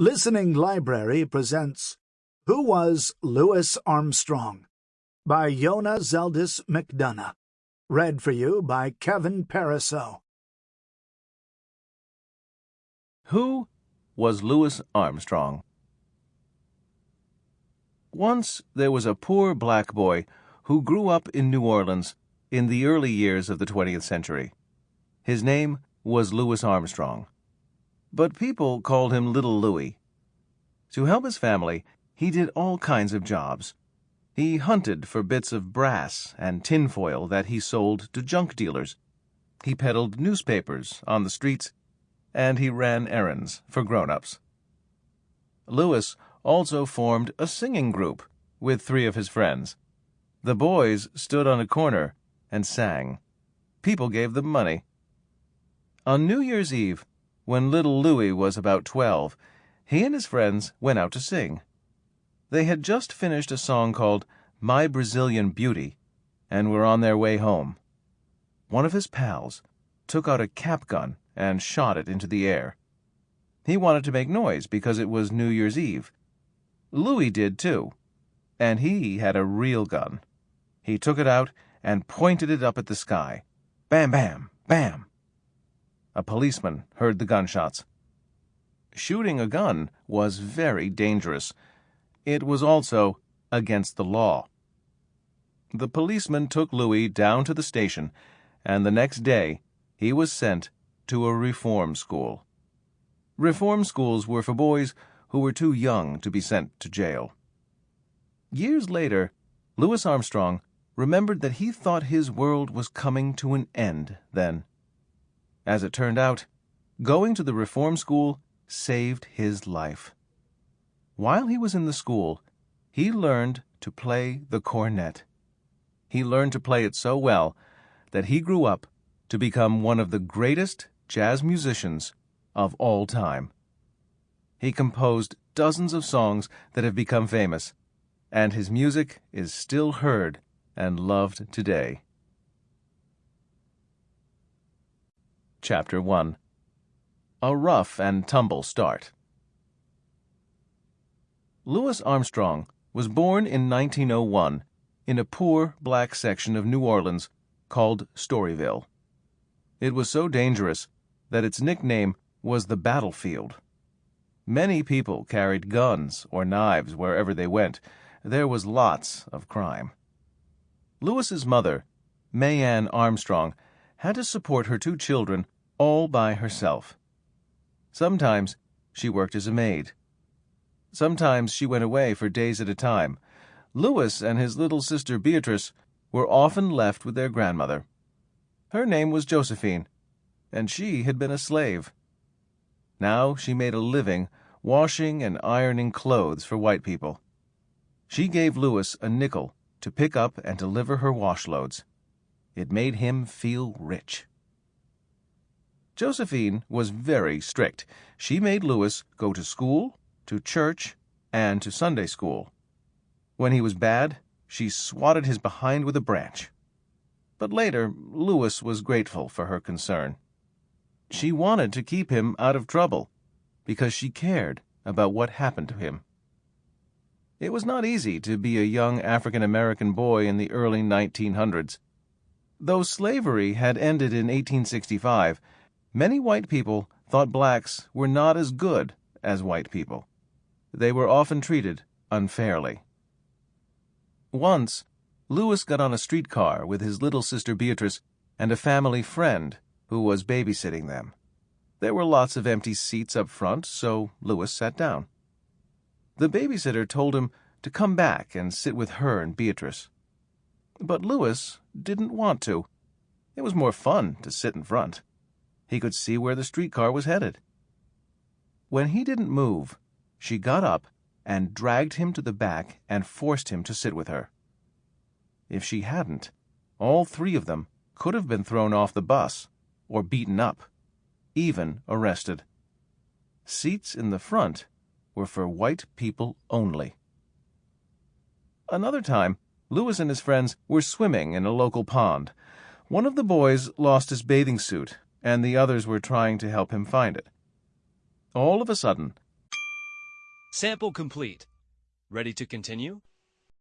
Listening Library presents Who Was Louis Armstrong? by Yona Zeldis McDonough. Read for you by Kevin Pariseau. Who was Louis Armstrong? Once there was a poor black boy who grew up in New Orleans in the early years of the 20th century. His name was Louis Armstrong. But people called him Little Louis. To help his family, he did all kinds of jobs. He hunted for bits of brass and tinfoil that he sold to junk dealers. He peddled newspapers on the streets, and he ran errands for grown-ups. Louis also formed a singing group with three of his friends. The boys stood on a corner and sang. People gave them money. On New Year's Eve, when little Louis was about twelve, he and his friends went out to sing. They had just finished a song called My Brazilian Beauty and were on their way home. One of his pals took out a cap gun and shot it into the air. He wanted to make noise because it was New Year's Eve. Louis did too, and he had a real gun. He took it out and pointed it up at the sky. Bam, bam, bam. A policeman heard the gunshots. Shooting a gun was very dangerous. It was also against the law. The policeman took Louis down to the station, and the next day he was sent to a reform school. Reform schools were for boys who were too young to be sent to jail. Years later, Louis Armstrong remembered that he thought his world was coming to an end then. As it turned out, going to the reform school saved his life. While he was in the school, he learned to play the cornet. He learned to play it so well that he grew up to become one of the greatest jazz musicians of all time. He composed dozens of songs that have become famous, and his music is still heard and loved today. Chapter 1 A Rough and Tumble Start Louis Armstrong was born in 1901 in a poor black section of New Orleans called Storyville. It was so dangerous that its nickname was the battlefield. Many people carried guns or knives wherever they went. There was lots of crime. Louis's mother, Mayann Armstrong, had to support her two children all by herself. Sometimes she worked as a maid. Sometimes she went away for days at a time. Louis and his little sister Beatrice were often left with their grandmother. Her name was Josephine, and she had been a slave. Now she made a living washing and ironing clothes for white people. She gave Louis a nickel to pick up and deliver her washloads. It made him feel rich. Josephine was very strict. She made Louis go to school, to church, and to Sunday school. When he was bad, she swatted his behind with a branch. But later, Louis was grateful for her concern. She wanted to keep him out of trouble because she cared about what happened to him. It was not easy to be a young African American boy in the early 1900s. Though slavery had ended in 1865, many white people thought blacks were not as good as white people. They were often treated unfairly. Once, Louis got on a streetcar with his little sister Beatrice and a family friend who was babysitting them. There were lots of empty seats up front, so Louis sat down. The babysitter told him to come back and sit with her and Beatrice. But Louis didn't want to. It was more fun to sit in front. He could see where the streetcar was headed. When he didn't move, she got up and dragged him to the back and forced him to sit with her. If she hadn't, all three of them could have been thrown off the bus or beaten up, even arrested. Seats in the front were for white people only. Another time, Louis and his friends were swimming in a local pond. One of the boys lost his bathing suit, and the others were trying to help him find it. All of a sudden, Sample complete. Ready to continue?